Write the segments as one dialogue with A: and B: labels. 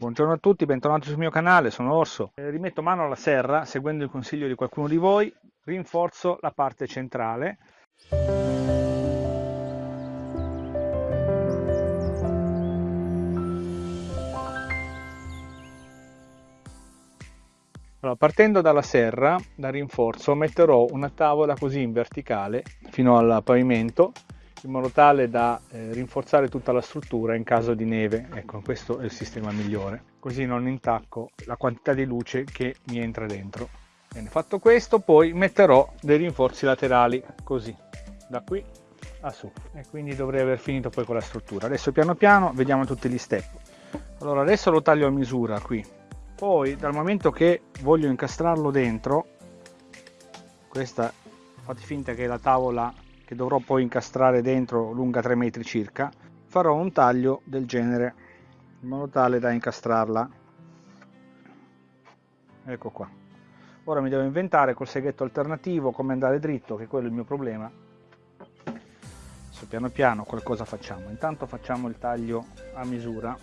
A: Buongiorno a tutti, bentornati sul mio canale, sono Orso. Eh, rimetto mano alla serra, seguendo il consiglio di qualcuno di voi, rinforzo la parte centrale. Allora, partendo dalla serra, da rinforzo, metterò una tavola così in verticale fino al pavimento in modo tale da eh, rinforzare tutta la struttura in caso di neve. Ecco, questo è il sistema migliore. Così non intacco la quantità di luce che mi entra dentro. Bene, fatto questo, poi metterò dei rinforzi laterali, così, da qui a su. E quindi dovrei aver finito poi con la struttura. Adesso piano piano vediamo tutti gli step. Allora, adesso lo taglio a misura qui. Poi, dal momento che voglio incastrarlo dentro, questa fate finta che la tavola che dovrò poi incastrare dentro lunga 3 metri circa farò un taglio del genere in modo tale da incastrarla. Ecco qua. Ora mi devo inventare col seghetto alternativo come andare dritto che quello è il mio problema. Adesso piano piano qualcosa facciamo. Intanto facciamo il taglio a misura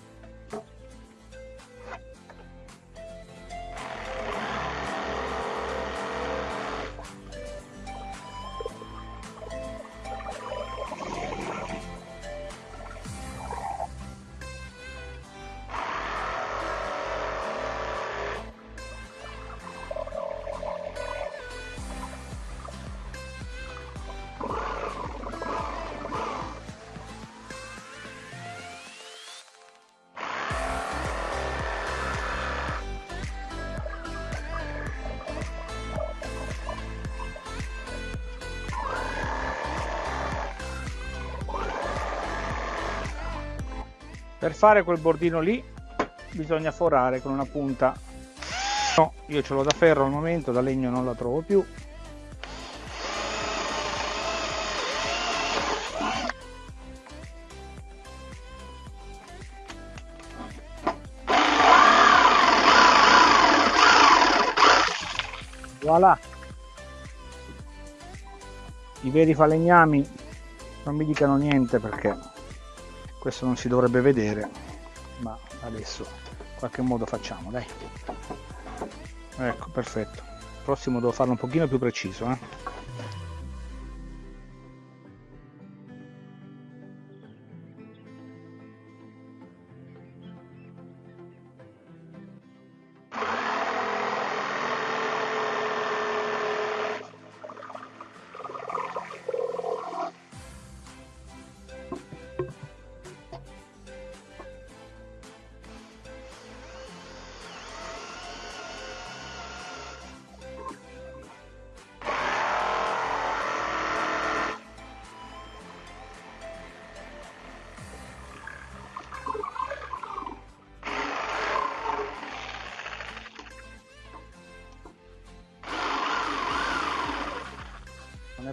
A: per fare quel bordino lì bisogna forare con una punta. No, io ce l'ho da ferro al momento da legno non la trovo più. Voilà. I veri falegnami non mi dicano niente perché questo non si dovrebbe vedere ma adesso in qualche modo facciamo dai ecco perfetto prossimo devo farlo un pochino più preciso eh?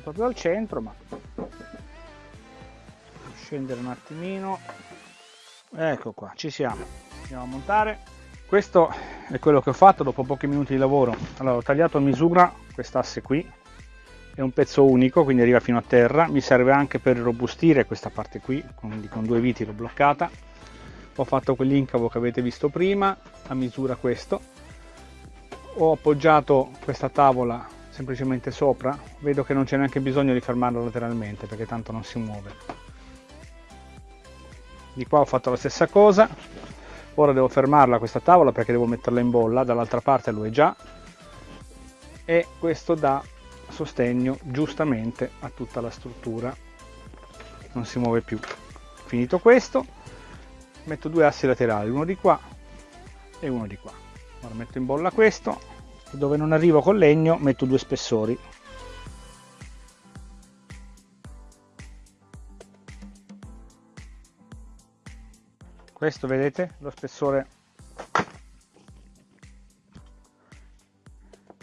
A: Proprio al centro ma scendere un attimino. Ecco qua ci siamo. Andiamo a montare. Questo è quello che ho fatto dopo pochi minuti di lavoro. Allora ho tagliato a misura quest'asse qui. È un pezzo unico quindi arriva fino a terra. Mi serve anche per robustire questa parte qui quindi con due viti l'ho bloccata. Ho fatto quell'incavo che avete visto prima a misura questo. Ho appoggiato questa tavola semplicemente sopra vedo che non c'è neanche bisogno di fermarlo lateralmente perché tanto non si muove. Di qua ho fatto la stessa cosa. Ora devo fermarla questa tavola perché devo metterla in bolla. Dall'altra parte lo è già. E questo dà sostegno giustamente a tutta la struttura. Non si muove più. Finito questo metto due assi laterali uno di qua e uno di qua. Ora metto in bolla questo dove non arrivo con legno metto due spessori. Questo vedete lo spessore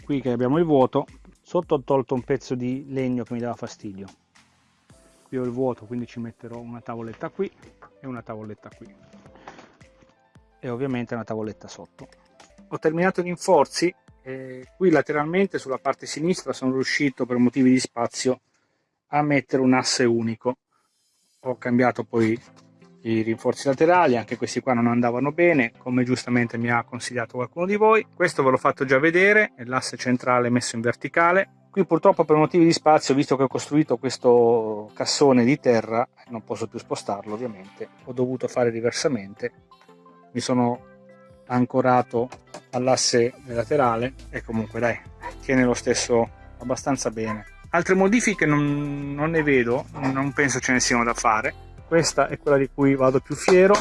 A: qui che abbiamo il vuoto. Sotto ho tolto un pezzo di legno che mi dava fastidio. Qui ho il vuoto quindi ci metterò una tavoletta qui e una tavoletta qui. E ovviamente una tavoletta sotto. Ho terminato gli inforzi e qui lateralmente sulla parte sinistra sono riuscito per motivi di spazio a mettere un asse unico ho cambiato poi i rinforzi laterali, anche questi qua non andavano bene, come giustamente mi ha consigliato qualcuno di voi. Questo ve l'ho fatto già vedere, l'asse centrale messo in verticale. Qui purtroppo per motivi di spazio, visto che ho costruito questo cassone di terra, non posso più spostarlo ovviamente, ho dovuto fare diversamente. Mi sono ancorato all'asse laterale e comunque dai, tiene lo stesso abbastanza bene. Altre modifiche non, non ne vedo, non penso ce ne siano da fare. Questa è quella di cui vado più fiero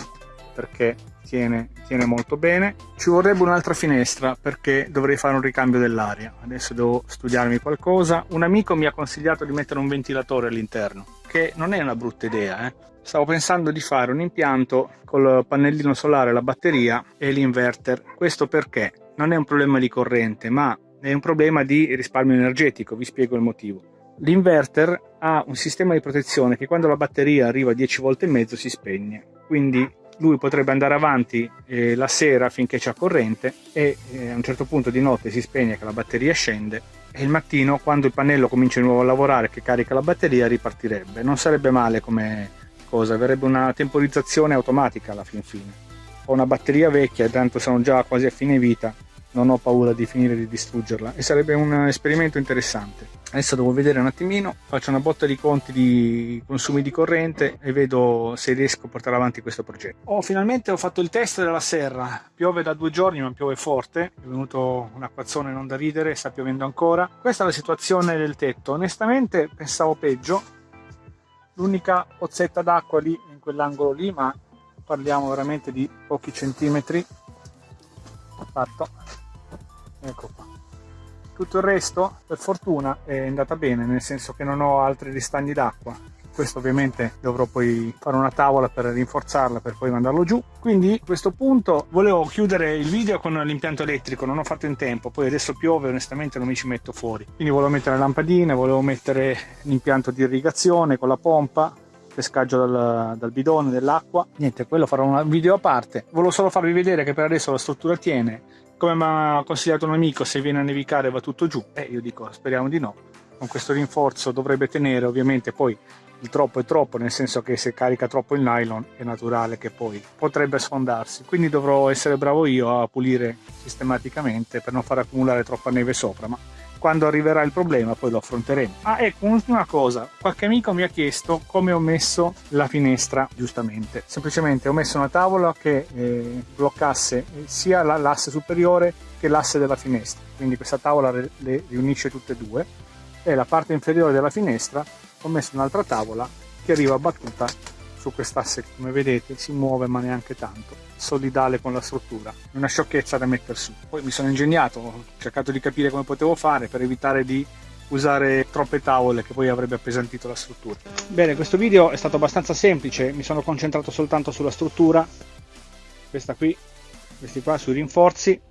A: perché tiene, tiene molto bene. Ci vorrebbe un'altra finestra perché dovrei fare un ricambio dell'aria. Adesso devo studiarmi qualcosa. Un amico mi ha consigliato di mettere un ventilatore all'interno che non è una brutta idea eh? stavo pensando di fare un impianto col pannellino solare la batteria e l'inverter. Questo perché? Non è un problema di corrente ma è un problema di risparmio energetico vi spiego il motivo. L'inverter ha un sistema di protezione che quando la batteria arriva a 10 volte e mezzo si spegne, quindi lui potrebbe andare avanti eh, la sera finché c'è corrente e eh, a un certo punto di notte si spegne che la batteria scende e il mattino quando il pannello comincia di nuovo a lavorare che carica la batteria ripartirebbe. Non sarebbe male come cosa, avrebbe una temporizzazione automatica alla fin fine. Ho una batteria vecchia e tanto sono già quasi a fine vita, non ho paura di finire di distruggerla. E sarebbe un esperimento interessante. Adesso devo vedere un attimino, faccio una botta di conti di consumi di corrente e vedo se riesco a portare avanti questo progetto. Oh, finalmente ho fatto il test della serra, piove da due giorni ma piove forte, è venuto un acquazzone non da ridere, sta piovendo ancora. Questa è la situazione del tetto, onestamente pensavo peggio, l'unica pozzetta d'acqua lì in quell'angolo lì ma parliamo veramente di pochi centimetri. Fatto ecco qua. Tutto il resto per fortuna è andata bene nel senso che non ho altri ristagni d'acqua. Questo ovviamente dovrò poi fare una tavola per rinforzarla per poi mandarlo giù. Quindi a questo punto volevo chiudere il video con l'impianto elettrico non ho fatto in tempo. Poi adesso piove onestamente non mi ci metto fuori. Quindi volevo mettere le lampadine volevo mettere l'impianto di irrigazione con la pompa pescaggio dal, dal bidone dell'acqua. Niente quello farò un video a parte. Volevo solo farvi vedere che per adesso la struttura tiene come mi ha consigliato un amico se viene a nevicare va tutto giù e eh, io dico speriamo di no. Con questo rinforzo dovrebbe tenere ovviamente poi il troppo è troppo nel senso che se carica troppo il nylon è naturale che poi potrebbe sfondarsi. Quindi dovrò essere bravo io a pulire sistematicamente per non far accumulare troppa neve sopra ma quando arriverà il problema poi lo affronteremo. Ah ecco, un'ultima cosa, qualche amico mi ha chiesto come ho messo la finestra giustamente. Semplicemente ho messo una tavola che eh, bloccasse sia l'asse superiore che l'asse della finestra, quindi questa tavola le riunisce tutte e due e la parte inferiore della finestra ho messo un'altra tavola che arriva battuta su quest'asse come vedete si muove ma neanche tanto. Solidale con la struttura. Una sciocchezza da mettere su. Poi mi sono ingegnato ho cercato di capire come potevo fare per evitare di usare troppe tavole che poi avrebbe appesantito la struttura. Bene questo video è stato abbastanza semplice. Mi sono concentrato soltanto sulla struttura. Questa qui questi qua sui rinforzi.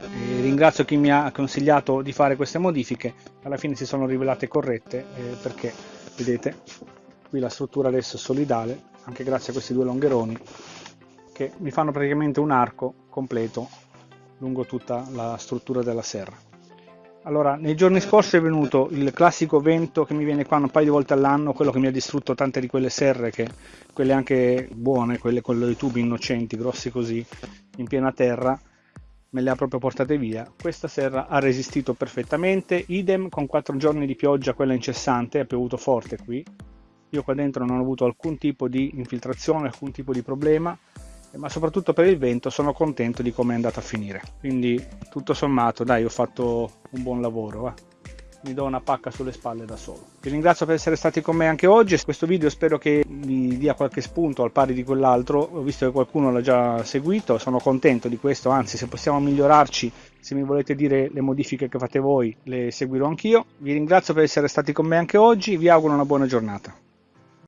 A: E ringrazio chi mi ha consigliato di fare queste modifiche. Alla fine si sono rivelate corrette eh, perché vedete qui la struttura adesso è solidale anche grazie a questi due longheroni che mi fanno praticamente un arco completo lungo tutta la struttura della serra. Allora nei giorni scorsi è venuto il classico vento che mi viene qua un paio di volte all'anno quello che mi ha distrutto tante di quelle serre che quelle anche buone quelle con i tubi innocenti grossi così in piena terra me le ha proprio portate via. Questa serra ha resistito perfettamente, idem con 4 giorni di pioggia, quella incessante, ha piovuto forte qui, io qua dentro non ho avuto alcun tipo di infiltrazione, alcun tipo di problema, ma soprattutto per il vento sono contento di come è andata a finire. Quindi tutto sommato, dai, ho fatto un buon lavoro. Va mi do una pacca sulle spalle da solo. Vi ringrazio per essere stati con me anche oggi, questo video spero che vi dia qualche spunto al pari di quell'altro, ho visto che qualcuno l'ha già seguito, sono contento di questo, anzi se possiamo migliorarci, se mi volete dire le modifiche che fate voi, le seguirò anch'io. Vi ringrazio per essere stati con me anche oggi, vi auguro una buona giornata.